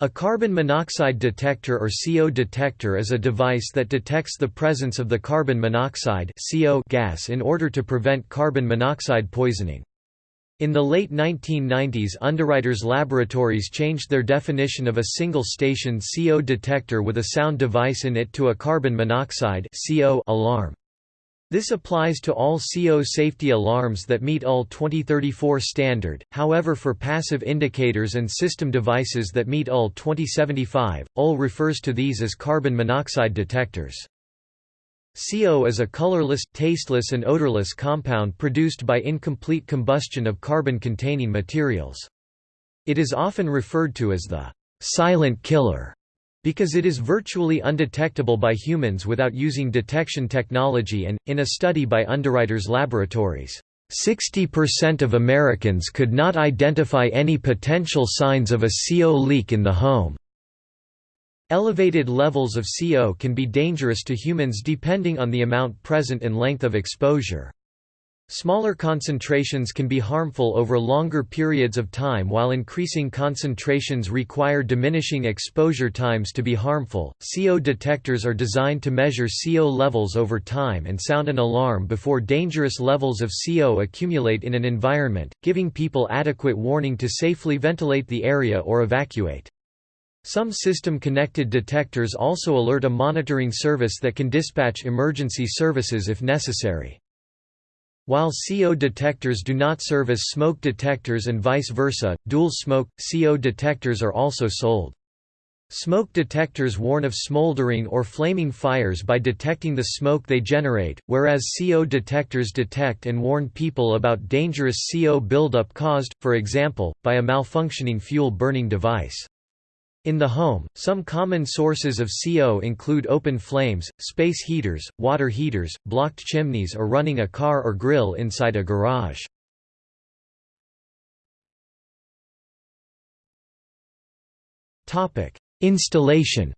A carbon monoxide detector or CO detector is a device that detects the presence of the carbon monoxide CO gas in order to prevent carbon monoxide poisoning. In the late 1990s Underwriters Laboratories changed their definition of a single-station CO detector with a sound device in it to a carbon monoxide CO alarm. This applies to all CO safety alarms that meet UL 2034 standard, however for passive indicators and system devices that meet UL 2075, UL refers to these as carbon monoxide detectors. CO is a colorless, tasteless and odorless compound produced by incomplete combustion of carbon-containing materials. It is often referred to as the «silent killer» Because it is virtually undetectable by humans without using detection technology and, in a study by Underwriters Laboratories, 60% of Americans could not identify any potential signs of a CO leak in the home. Elevated levels of CO can be dangerous to humans depending on the amount present and length of exposure. Smaller concentrations can be harmful over longer periods of time while increasing concentrations require diminishing exposure times to be harmful. CO detectors are designed to measure CO levels over time and sound an alarm before dangerous levels of CO accumulate in an environment, giving people adequate warning to safely ventilate the area or evacuate. Some system-connected detectors also alert a monitoring service that can dispatch emergency services if necessary. While CO detectors do not serve as smoke detectors and vice versa, dual smoke, CO detectors are also sold. Smoke detectors warn of smoldering or flaming fires by detecting the smoke they generate, whereas CO detectors detect and warn people about dangerous CO buildup caused, for example, by a malfunctioning fuel burning device. In the home, some common sources of CO include open flames, space heaters, water heaters, blocked chimneys or running a car or grill inside a garage. Installation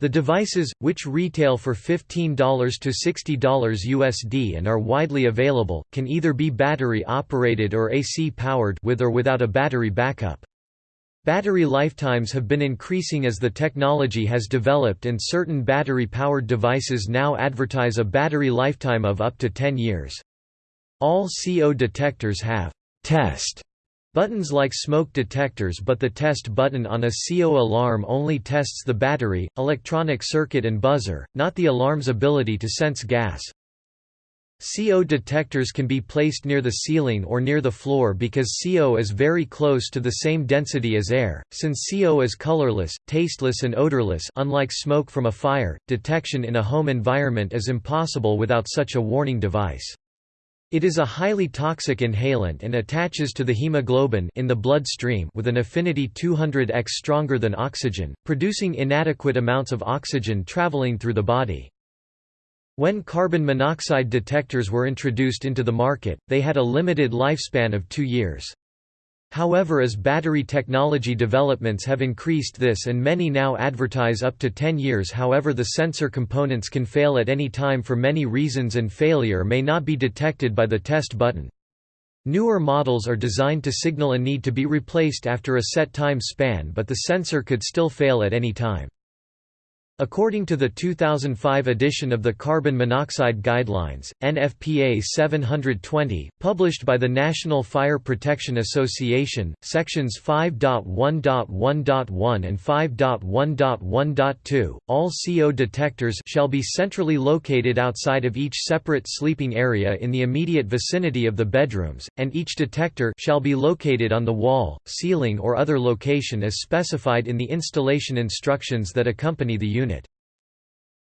The devices, which retail for $15 to $60 USD and are widely available, can either be battery-operated or AC-powered with or without a battery backup. Battery lifetimes have been increasing as the technology has developed and certain battery-powered devices now advertise a battery lifetime of up to 10 years. All CO detectors have «test» Buttons like smoke detectors but the test button on a CO alarm only tests the battery, electronic circuit and buzzer, not the alarm's ability to sense gas. CO detectors can be placed near the ceiling or near the floor because CO is very close to the same density as air. Since CO is colorless, tasteless and odorless unlike smoke from a fire, detection in a home environment is impossible without such a warning device. It is a highly toxic inhalant and attaches to the hemoglobin in the blood stream with an affinity 200x stronger than oxygen, producing inadequate amounts of oxygen traveling through the body. When carbon monoxide detectors were introduced into the market, they had a limited lifespan of two years. However as battery technology developments have increased this and many now advertise up to 10 years however the sensor components can fail at any time for many reasons and failure may not be detected by the test button. Newer models are designed to signal a need to be replaced after a set time span but the sensor could still fail at any time. According to the 2005 edition of the Carbon Monoxide Guidelines, NFPA 720, published by the National Fire Protection Association, sections 5.1.1.1 and 5.1.1.2, all CO detectors shall be centrally located outside of each separate sleeping area in the immediate vicinity of the bedrooms, and each detector shall be located on the wall, ceiling or other location as specified in the installation instructions that accompany the unit unit.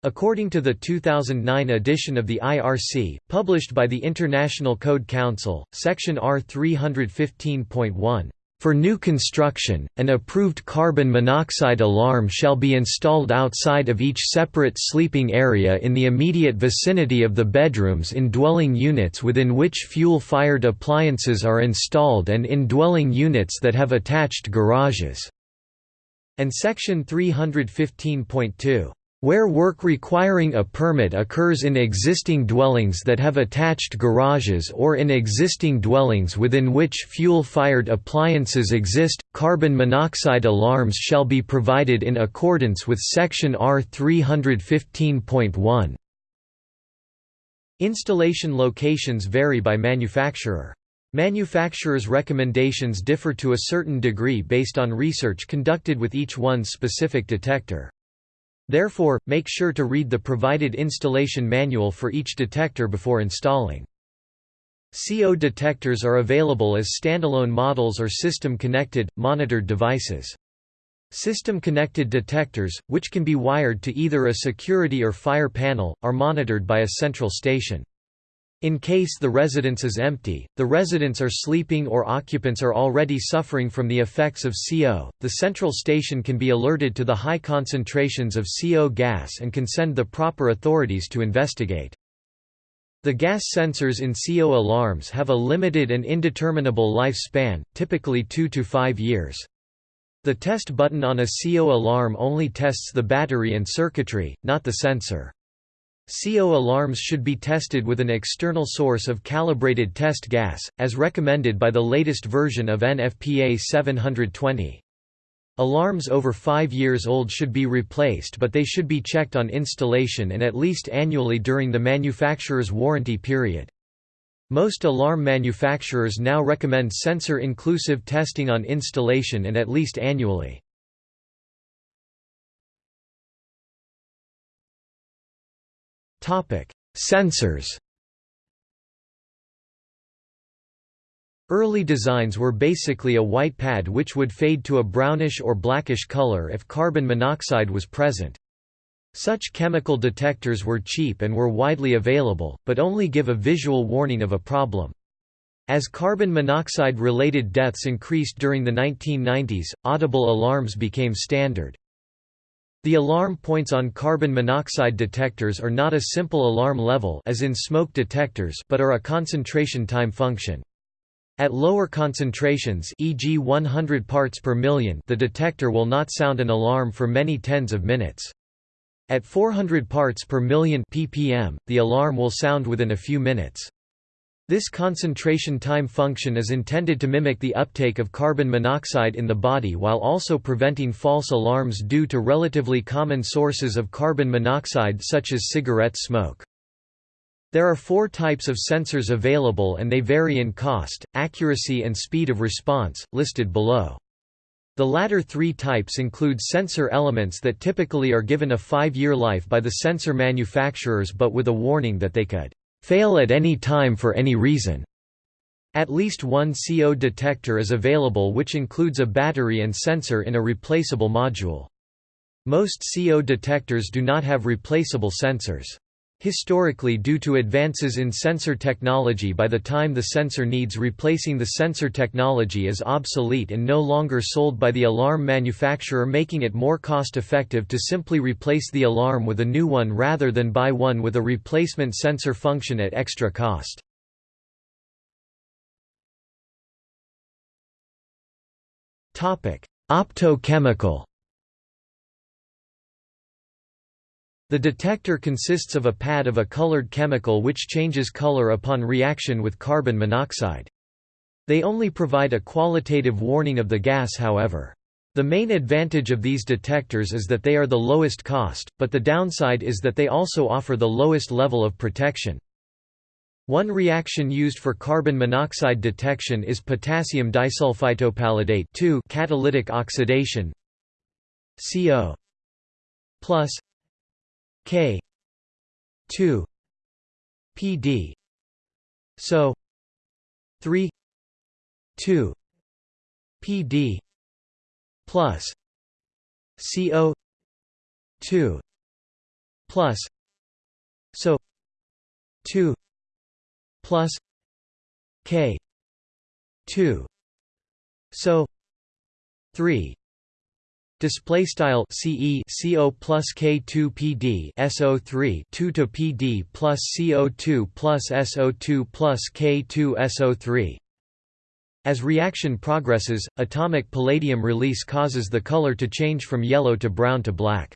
According to the 2009 edition of the IRC, published by the International Code Council, Section R 315.1, "...for new construction, an approved carbon monoxide alarm shall be installed outside of each separate sleeping area in the immediate vicinity of the bedrooms in dwelling units within which fuel-fired appliances are installed and in dwelling units that have attached garages." And Section 315.2, Where work requiring a permit occurs in existing dwellings that have attached garages or in existing dwellings within which fuel-fired appliances exist, carbon monoxide alarms shall be provided in accordance with Section R 315.1. Installation locations vary by manufacturer. Manufacturers' recommendations differ to a certain degree based on research conducted with each one's specific detector. Therefore, make sure to read the provided installation manual for each detector before installing. CO detectors are available as standalone models or system-connected, monitored devices. System-connected detectors, which can be wired to either a security or fire panel, are monitored by a central station. In case the residence is empty, the residents are sleeping or occupants are already suffering from the effects of CO, the central station can be alerted to the high concentrations of CO gas and can send the proper authorities to investigate. The gas sensors in CO alarms have a limited and indeterminable lifespan, typically 2 to 5 years. The test button on a CO alarm only tests the battery and circuitry, not the sensor. CO alarms should be tested with an external source of calibrated test gas, as recommended by the latest version of NFPA 720. Alarms over 5 years old should be replaced but they should be checked on installation and at least annually during the manufacturer's warranty period. Most alarm manufacturers now recommend sensor-inclusive testing on installation and at least annually. Topic: Sensors. Early designs were basically a white pad which would fade to a brownish or blackish color if carbon monoxide was present. Such chemical detectors were cheap and were widely available, but only give a visual warning of a problem. As carbon monoxide-related deaths increased during the 1990s, audible alarms became standard. The alarm points on carbon monoxide detectors are not a simple alarm level as in smoke detectors but are a concentration time function. At lower concentrations e.g. 100 parts per million the detector will not sound an alarm for many tens of minutes. At 400 parts per million ppm, the alarm will sound within a few minutes. This concentration time function is intended to mimic the uptake of carbon monoxide in the body while also preventing false alarms due to relatively common sources of carbon monoxide such as cigarette smoke. There are four types of sensors available and they vary in cost, accuracy and speed of response, listed below. The latter three types include sensor elements that typically are given a five-year life by the sensor manufacturers but with a warning that they could fail at any time for any reason. At least one CO detector is available which includes a battery and sensor in a replaceable module. Most CO detectors do not have replaceable sensors. Historically due to advances in sensor technology by the time the sensor needs replacing the sensor technology is obsolete and no longer sold by the alarm manufacturer making it more cost-effective to simply replace the alarm with a new one rather than buy one with a replacement sensor function at extra cost. Optochemical The detector consists of a pad of a colored chemical which changes color upon reaction with carbon monoxide. They only provide a qualitative warning of the gas however. The main advantage of these detectors is that they are the lowest cost, but the downside is that they also offer the lowest level of protection. One reaction used for carbon monoxide detection is potassium disulfitopalladate catalytic oxidation CO plus K. 2 PD so 3 2 PD plus CO 2 plus so 2 plus K 2 so 3 display style CE CO plus K2 PD SO3 2 to PD plus CO2 plus SO2 plus K2 SO3 as reaction progresses atomic palladium release causes the color to change from yellow to brown to black.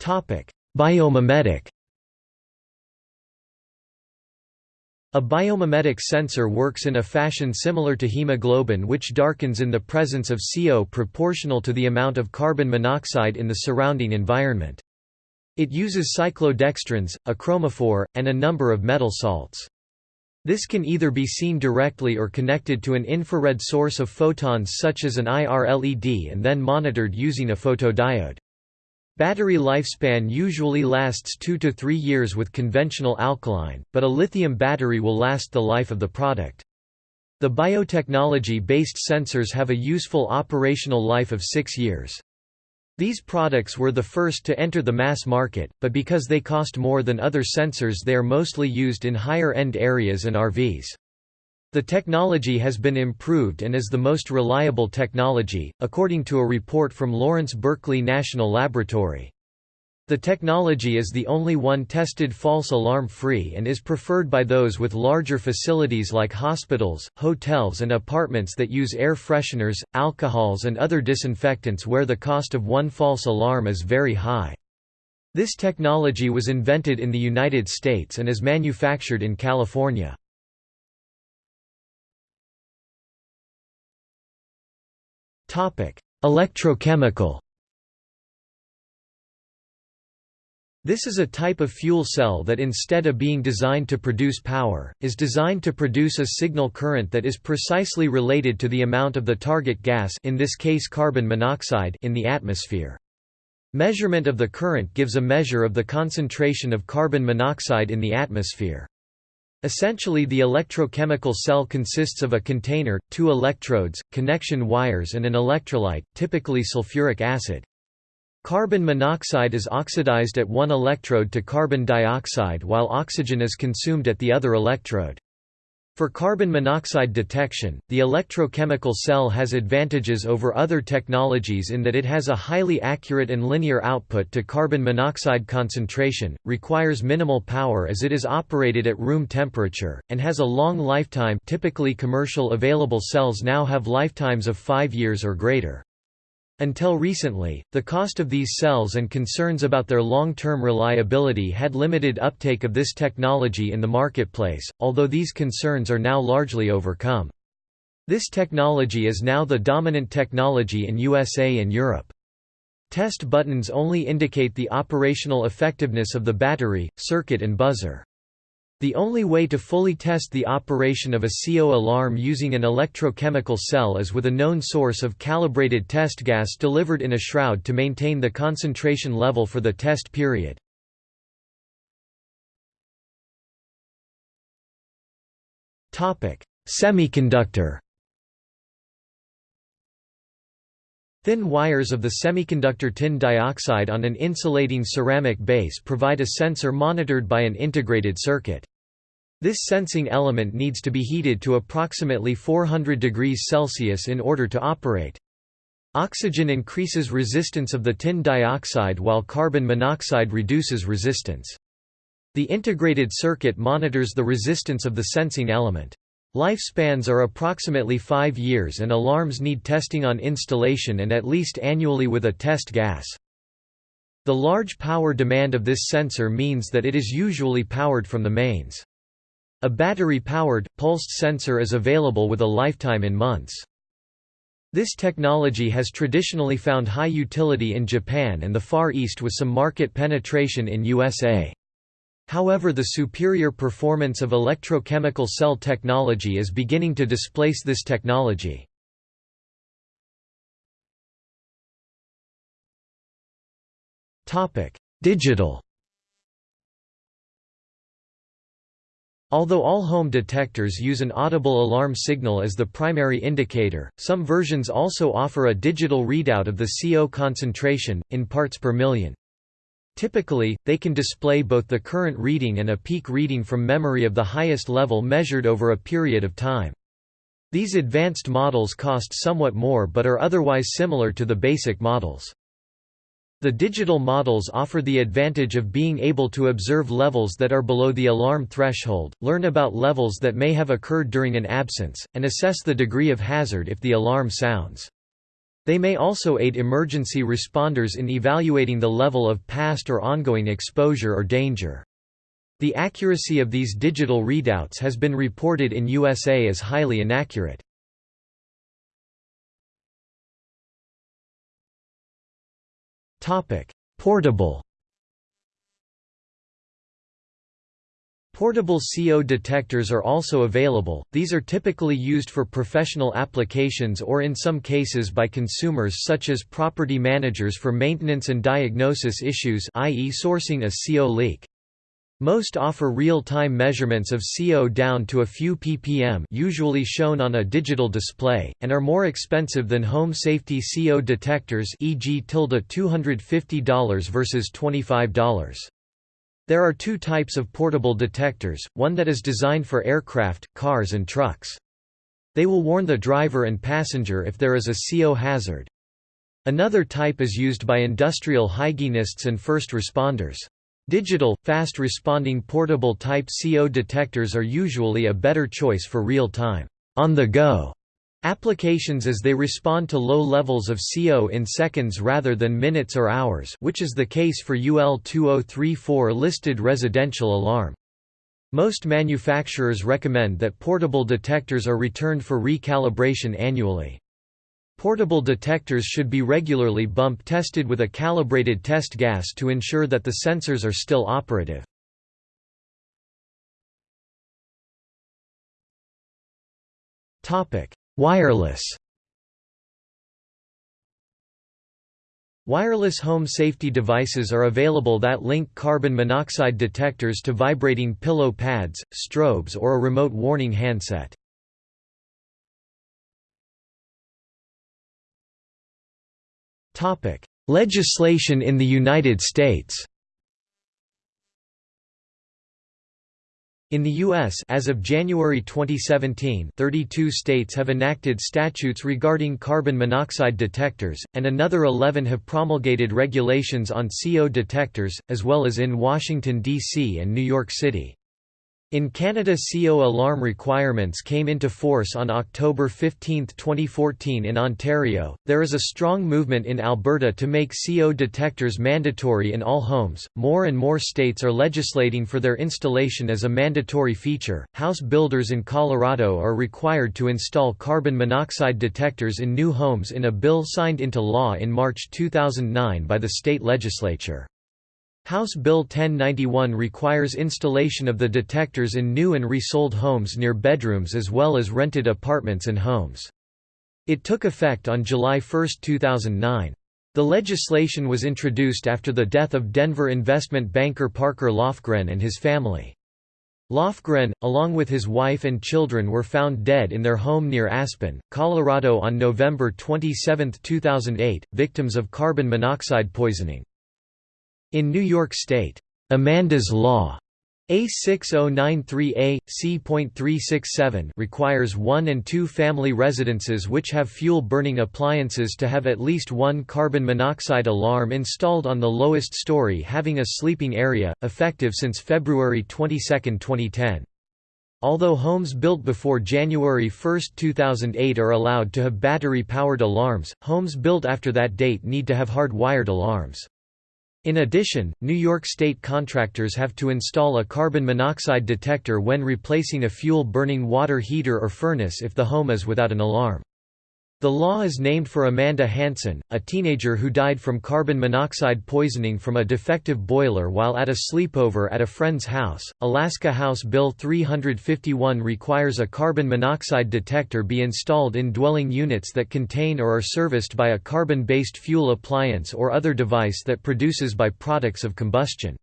Topic biomimetic. A biomimetic sensor works in a fashion similar to hemoglobin which darkens in the presence of CO proportional to the amount of carbon monoxide in the surrounding environment. It uses cyclodextrins, a chromophore, and a number of metal salts. This can either be seen directly or connected to an infrared source of photons such as an IR LED and then monitored using a photodiode. Battery lifespan usually lasts 2 to 3 years with conventional alkaline, but a lithium battery will last the life of the product. The biotechnology-based sensors have a useful operational life of 6 years. These products were the first to enter the mass market, but because they cost more than other sensors they are mostly used in higher-end areas and RVs. The technology has been improved and is the most reliable technology, according to a report from Lawrence Berkeley National Laboratory. The technology is the only one tested false alarm free and is preferred by those with larger facilities like hospitals, hotels and apartments that use air fresheners, alcohols and other disinfectants where the cost of one false alarm is very high. This technology was invented in the United States and is manufactured in California. Electrochemical This is a type of fuel cell that instead of being designed to produce power, is designed to produce a signal current that is precisely related to the amount of the target gas in this case carbon monoxide in the atmosphere. Measurement of the current gives a measure of the concentration of carbon monoxide in the atmosphere. Essentially the electrochemical cell consists of a container, two electrodes, connection wires and an electrolyte, typically sulfuric acid. Carbon monoxide is oxidized at one electrode to carbon dioxide while oxygen is consumed at the other electrode. For carbon monoxide detection, the electrochemical cell has advantages over other technologies in that it has a highly accurate and linear output to carbon monoxide concentration, requires minimal power as it is operated at room temperature, and has a long lifetime typically commercial available cells now have lifetimes of 5 years or greater. Until recently, the cost of these cells and concerns about their long-term reliability had limited uptake of this technology in the marketplace, although these concerns are now largely overcome. This technology is now the dominant technology in USA and Europe. Test buttons only indicate the operational effectiveness of the battery, circuit and buzzer. The only way to fully test the operation of a CO alarm using an electrochemical cell is with a known source of calibrated test gas delivered in a shroud to maintain the concentration level for the test period. Semiconductor Thin wires of the semiconductor tin dioxide on an insulating ceramic base provide a sensor monitored by an integrated circuit. This sensing element needs to be heated to approximately 400 degrees Celsius in order to operate. Oxygen increases resistance of the tin dioxide while carbon monoxide reduces resistance. The integrated circuit monitors the resistance of the sensing element. Lifespans are approximately 5 years and alarms need testing on installation and at least annually with a test gas. The large power demand of this sensor means that it is usually powered from the mains. A battery-powered, pulsed sensor is available with a lifetime in months. This technology has traditionally found high utility in Japan and the Far East with some market penetration in USA. However the superior performance of electrochemical cell technology is beginning to displace this technology. Digital Although all home detectors use an audible alarm signal as the primary indicator, some versions also offer a digital readout of the CO concentration, in parts per million. Typically, they can display both the current reading and a peak reading from memory of the highest level measured over a period of time. These advanced models cost somewhat more but are otherwise similar to the basic models. The digital models offer the advantage of being able to observe levels that are below the alarm threshold, learn about levels that may have occurred during an absence, and assess the degree of hazard if the alarm sounds. They may also aid emergency responders in evaluating the level of past or ongoing exposure or danger. The accuracy of these digital readouts has been reported in USA as highly inaccurate. Portable Portable CO detectors are also available, these are typically used for professional applications or in some cases by consumers such as property managers for maintenance and diagnosis issues i.e. sourcing a CO leak. Most offer real-time measurements of CO down to a few ppm usually shown on a digital display, and are more expensive than home safety CO detectors e.g. $250 versus $25. There are two types of portable detectors, one that is designed for aircraft, cars and trucks. They will warn the driver and passenger if there is a CO hazard. Another type is used by industrial hygienists and first responders. Digital, fast-responding portable type CO detectors are usually a better choice for real-time, on-the-go Applications as they respond to low levels of CO in seconds rather than minutes or hours which is the case for UL 2034 listed residential alarm. Most manufacturers recommend that portable detectors are returned for recalibration annually. Portable detectors should be regularly bump tested with a calibrated test gas to ensure that the sensors are still operative. Wireless Wireless home safety devices are available that link carbon monoxide detectors to vibrating pillow pads, strobes or a remote warning handset. Legislation in the United States In the U.S. as of January 2017 32 states have enacted statutes regarding carbon monoxide detectors, and another 11 have promulgated regulations on CO detectors, as well as in Washington, D.C. and New York City. In Canada CO alarm requirements came into force on October 15, 2014 in Ontario. There is a strong movement in Alberta to make CO detectors mandatory in all homes. More and more states are legislating for their installation as a mandatory feature. House builders in Colorado are required to install carbon monoxide detectors in new homes in a bill signed into law in March 2009 by the state legislature. House Bill 1091 requires installation of the detectors in new and resold homes near bedrooms as well as rented apartments and homes. It took effect on July 1, 2009. The legislation was introduced after the death of Denver investment banker Parker Lofgren and his family. Lofgren, along with his wife and children were found dead in their home near Aspen, Colorado on November 27, 2008, victims of carbon monoxide poisoning. In New York State, Amanda's Law A6093A, C.367 requires one- and two-family residences which have fuel-burning appliances to have at least one carbon monoxide alarm installed on the lowest story having a sleeping area, effective since February 22, 2010. Although homes built before January 1, 2008 are allowed to have battery-powered alarms, homes built after that date need to have hard-wired alarms. In addition, New York State contractors have to install a carbon monoxide detector when replacing a fuel-burning water heater or furnace if the home is without an alarm. The law is named for Amanda Hansen, a teenager who died from carbon monoxide poisoning from a defective boiler while at a sleepover at a friend's house. Alaska House Bill 351 requires a carbon monoxide detector be installed in dwelling units that contain or are serviced by a carbon based fuel appliance or other device that produces by products of combustion.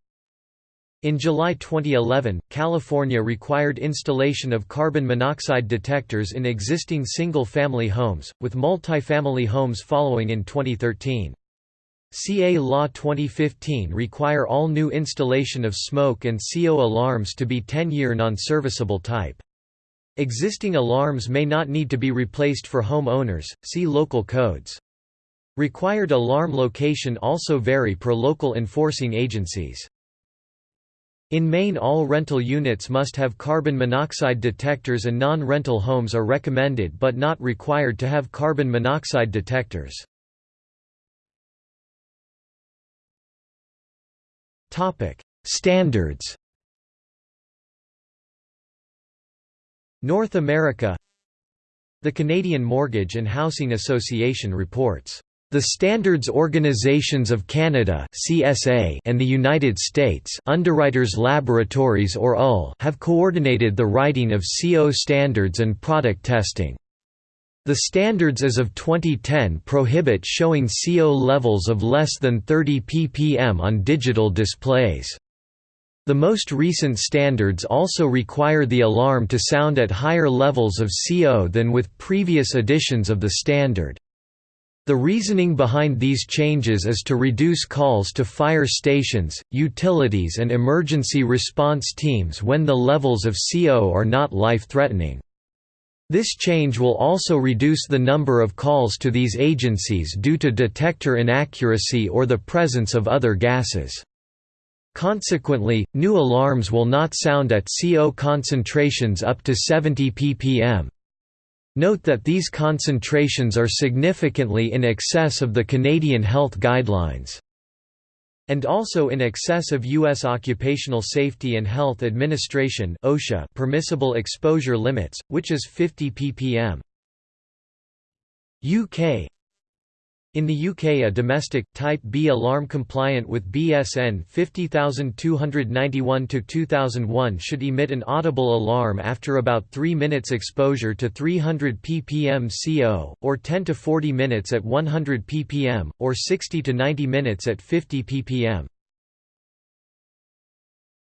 In July 2011, California required installation of carbon monoxide detectors in existing single-family homes, with multifamily homes following in 2013. CA Law 2015 require all new installation of smoke and CO alarms to be 10-year non-serviceable type. Existing alarms may not need to be replaced for home owners, see local codes. Required alarm location also vary per local enforcing agencies. In Maine all rental units must have carbon monoxide detectors and non-rental homes are recommended but not required to have carbon monoxide detectors. Standards North America The Canadian Mortgage and Housing Association reports the Standards Organizations of Canada (CSA) and the United States Underwriters Laboratories or UL have coordinated the writing of CO standards and product testing. The standards as of 2010 prohibit showing CO levels of less than 30 ppm on digital displays. The most recent standards also require the alarm to sound at higher levels of CO than with previous editions of the standard. The reasoning behind these changes is to reduce calls to fire stations, utilities and emergency response teams when the levels of CO are not life-threatening. This change will also reduce the number of calls to these agencies due to detector inaccuracy or the presence of other gases. Consequently, new alarms will not sound at CO concentrations up to 70 ppm. Note that these concentrations are significantly in excess of the Canadian health guidelines. And also in excess of U.S. Occupational Safety and Health Administration OSHA permissible exposure limits, which is 50 ppm. UK in the UK a domestic, Type B alarm compliant with BSN 50291-2001 should emit an audible alarm after about 3 minutes exposure to 300 ppm CO, or 10 to 40 minutes at 100 ppm, or 60 to 90 minutes at 50 ppm.